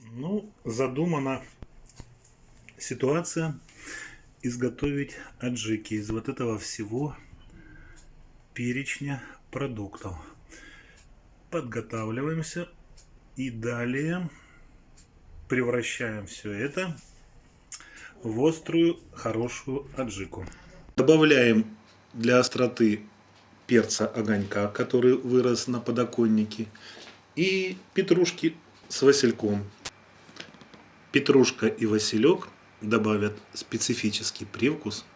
Ну, задумана ситуация изготовить аджики из вот этого всего перечня продуктов. Подготавливаемся и далее превращаем все это в острую хорошую аджику. Добавляем для остроты перца огонька, который вырос на подоконнике, и петрушки с васильком. Петрушка и василек добавят специфический привкус